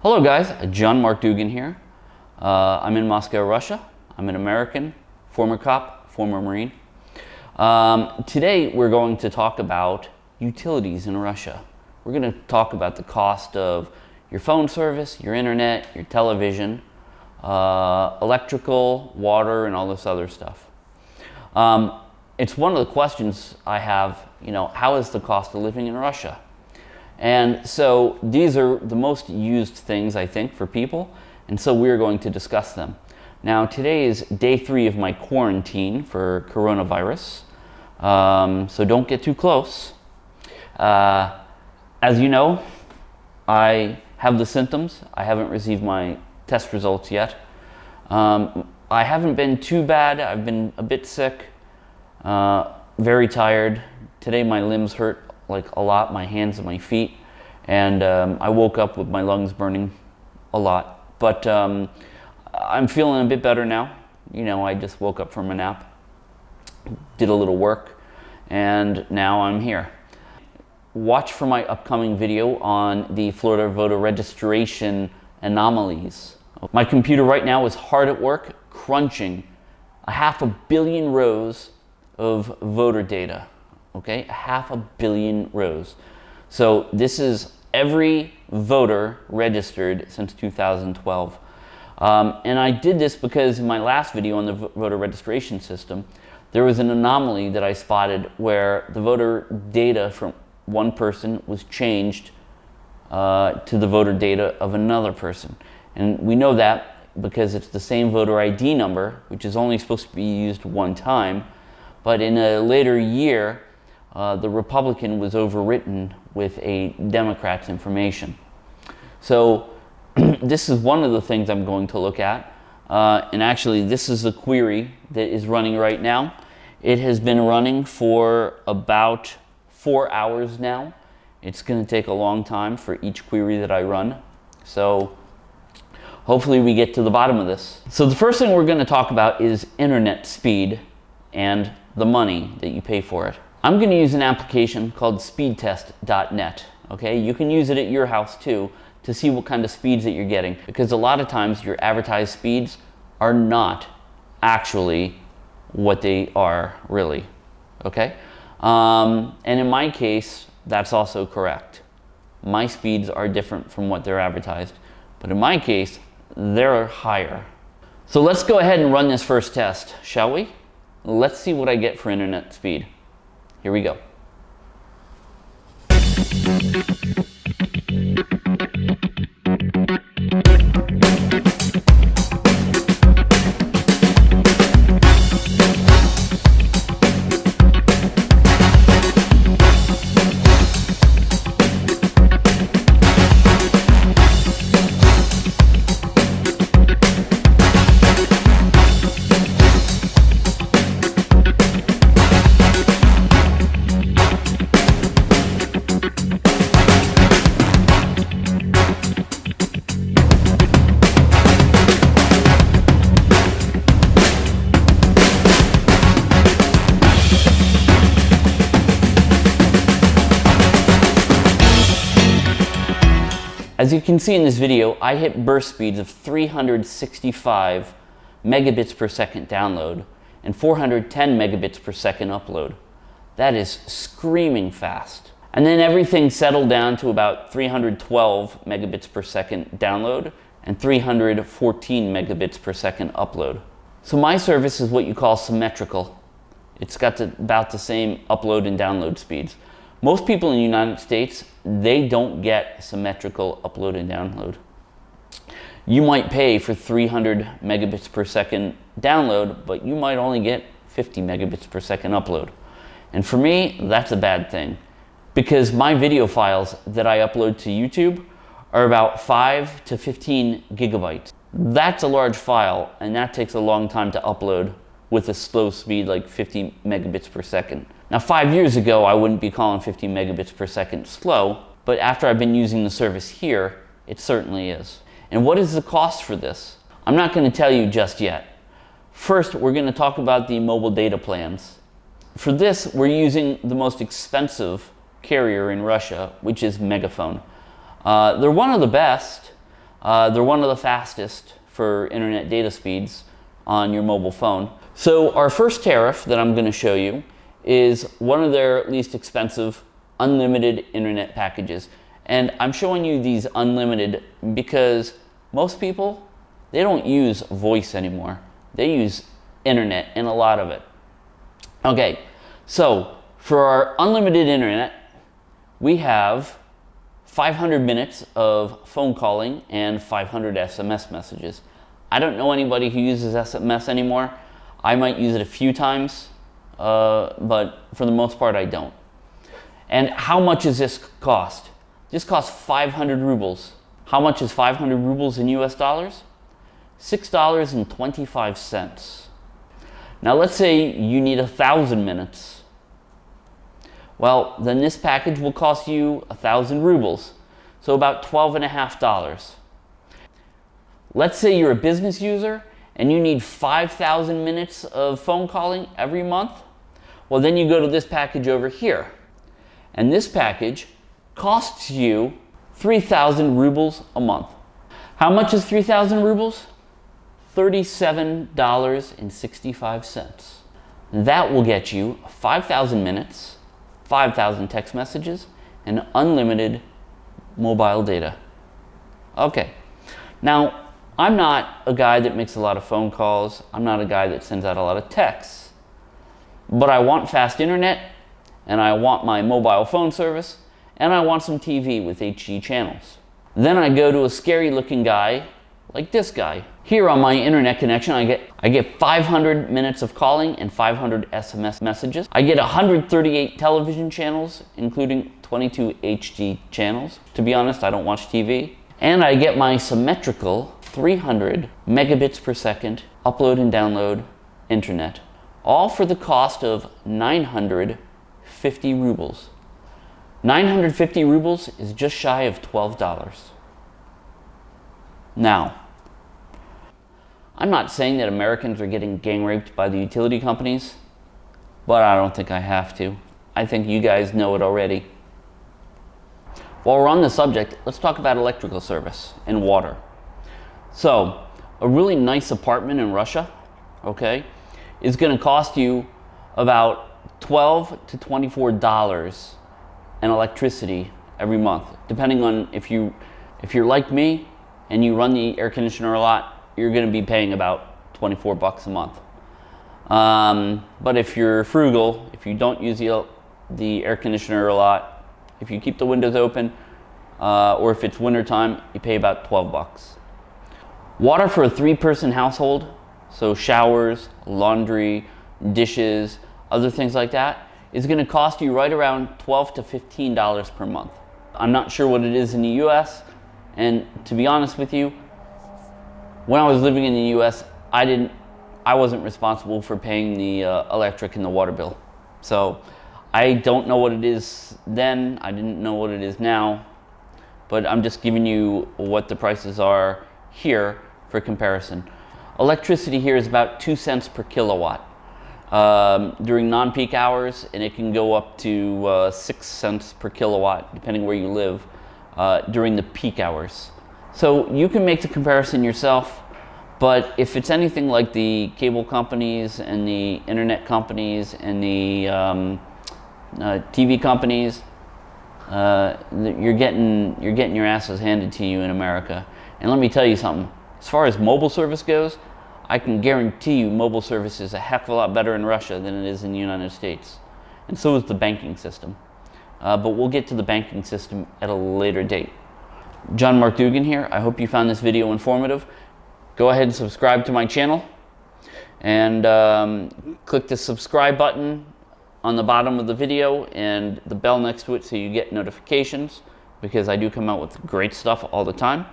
Hello guys, John Mark Dougan here. Uh, I'm in Moscow, Russia. I'm an American, former cop, former Marine. Um, today we're going to talk about utilities in Russia. We're going to talk about the cost of your phone service, your internet, your television, uh, electrical, water, and all this other stuff. Um, it's one of the questions I have, you know, how is the cost of living in Russia? And so these are the most used things, I think, for people. And so we're going to discuss them. Now, today is day three of my quarantine for coronavirus. Um, so don't get too close. Uh, as you know, I have the symptoms. I haven't received my test results yet. Um, I haven't been too bad. I've been a bit sick, uh, very tired. Today my limbs hurt like a lot, my hands and my feet. And um, I woke up with my lungs burning a lot. But um, I'm feeling a bit better now. You know, I just woke up from a nap, did a little work, and now I'm here. Watch for my upcoming video on the Florida voter registration anomalies. My computer right now is hard at work crunching a half a billion rows of voter data okay? Half a billion rows. So this is every voter registered since 2012. Um, and I did this because in my last video on the voter registration system, there was an anomaly that I spotted where the voter data from one person was changed uh, to the voter data of another person. And we know that because it's the same voter ID number, which is only supposed to be used one time. But in a later year, uh, the Republican was overwritten with a Democrat's information. So this is one of the things I'm going to look at. Uh, and actually, this is a query that is running right now. It has been running for about four hours now. It's going to take a long time for each query that I run. So hopefully we get to the bottom of this. So the first thing we're going to talk about is internet speed and the money that you pay for it. I'm going to use an application called speedtest.net. Okay, you can use it at your house too to see what kind of speeds that you're getting because a lot of times your advertised speeds are not actually what they are really. Okay, um, and in my case, that's also correct. My speeds are different from what they're advertised, but in my case, they're higher. So let's go ahead and run this first test, shall we? Let's see what I get for internet speed. Here we go. As you can see in this video, I hit burst speeds of 365 megabits per second download and 410 megabits per second upload. That is screaming fast. And then everything settled down to about 312 megabits per second download and 314 megabits per second upload. So my service is what you call symmetrical. It's got about the same upload and download speeds. Most people in the United States, they don't get symmetrical upload and download. You might pay for 300 megabits per second download, but you might only get 50 megabits per second upload. And for me, that's a bad thing because my video files that I upload to YouTube are about 5 to 15 gigabytes. That's a large file and that takes a long time to upload with a slow speed like 50 megabits per second. Now five years ago, I wouldn't be calling 50 megabits per second slow, but after I've been using the service here, it certainly is. And what is the cost for this? I'm not gonna tell you just yet. First, we're gonna talk about the mobile data plans. For this, we're using the most expensive carrier in Russia, which is MegaFon. Uh, they're one of the best, Uh, they're one of the fastest for internet data speeds on your mobile phone. So our first tariff that I'm going to show you is one of their least expensive unlimited internet packages. And I'm showing you these unlimited because most people, they don't use voice anymore. They use internet and a lot of it. Okay, so for our unlimited internet, we have 500 minutes of phone calling and 500 SMS messages. I don't know anybody who uses SMS anymore. I might use it a few times, uh, but for the most part, I don't. And how much does this cost? This costs 500 rubles. How much is 500 rubles in US dollars? $6.25. Now let's say you need a thousand minutes. Well, then this package will cost you a thousand rubles, so about twelve and a half dollars. Let's say you're a business user and you need 5,000 minutes of phone calling every month. Well, then you go to this package over here. And this package costs you 3,000 rubles a month. How much is 3,000 rubles? $37.65. That will get you 5,000 minutes, 5,000 text messages, and unlimited mobile data. Okay, now I'm not a guy that makes a lot of phone calls. I'm not a guy that sends out a lot of texts. But I want fast internet, and I want my mobile phone service, and I want some TV with HD channels. Then I go to a scary looking guy like this guy. Here on my internet connection, I get, I get 500 minutes of calling and 500 SMS messages. I get 138 television channels, including 22 HD channels. To be honest, I don't watch TV. And I get my symmetrical 300 megabits per second upload and download internet, all for the cost of 950 rubles. 950 rubles is just shy of $12. Now, I'm not saying that Americans are getting gang raped by the utility companies, but I don't think I have to. I think you guys know it already. While we're on the subject, let's talk about electrical service and water. So, a really nice apartment in Russia, okay, is going to cost you about 12 to 24 dollars in electricity every month, depending on if you if you're like me and you run the air conditioner a lot, you're going to be paying about 24 bucks a month. Um, but if you're frugal, if you don't use the, the air conditioner a lot, if you keep the windows open, uh, or if it's wintertime, you pay about 12 bucks. Water for a three-person household, so showers, laundry, dishes, other things like that, is going to cost you right around 12 to $15 per month. I'm not sure what it is in the US, and to be honest with you, when I was living in the US, I didn't, I wasn't responsible for paying the uh, electric and the water bill. So I don't know what it is then, I didn't know what it is now, but I'm just giving you what the prices are here for comparison. Electricity here is about two cents per kilowatt um, during non-peak hours, and it can go up to uh, six cents per kilowatt, depending where you live, uh, during the peak hours. So you can make the comparison yourself, but if it's anything like the cable companies and the internet companies and the um, uh, TV companies, uh, you're getting you're getting your asses handed to you in America. And let me tell you something as far as mobile service goes, I can guarantee you mobile service is a heck of a lot better in Russia than it is in the United States. And so is the banking system. Uh, but we'll get to the banking system at a later date. John Mark Dougan here. I hope you found this video informative. Go ahead and subscribe to my channel and um, click the subscribe button on the bottom of the video and the bell next to it so you get notifications because I do come out with great stuff all the time.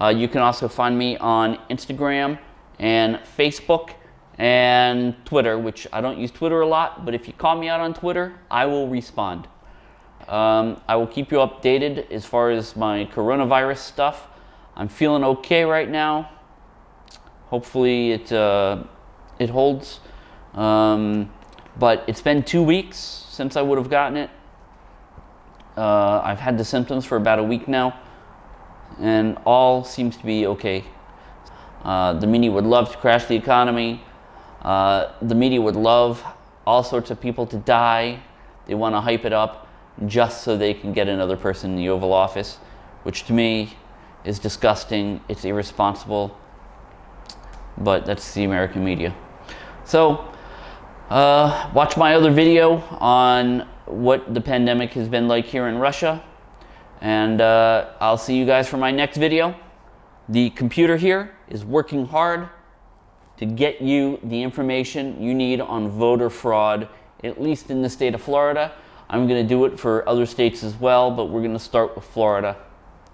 Uh, you can also find me on Instagram and Facebook and Twitter, which I don't use Twitter a lot, but if you call me out on Twitter, I will respond. Um, I will keep you updated as far as my coronavirus stuff. I'm feeling okay right now. Hopefully it, uh, it holds. Um, but it's been two weeks since I would have gotten it. Uh, I've had the symptoms for about a week now. and all seems to be okay. Uh, the media would love to crash the economy. Uh, the media would love all sorts of people to die. They want to hype it up just so they can get another person in the Oval Office, which to me is disgusting. It's irresponsible. But that's the American media. So, uh, watch my other video on what the pandemic has been like here in Russia. And uh, I'll see you guys for my next video. The computer here is working hard to get you the information you need on voter fraud, at least in the state of Florida. I'm going to do it for other states as well, but we're going to start with Florida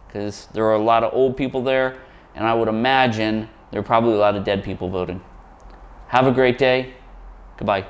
because there are a lot of old people there, and I would imagine there are probably a lot of dead people voting. Have a great day. Goodbye.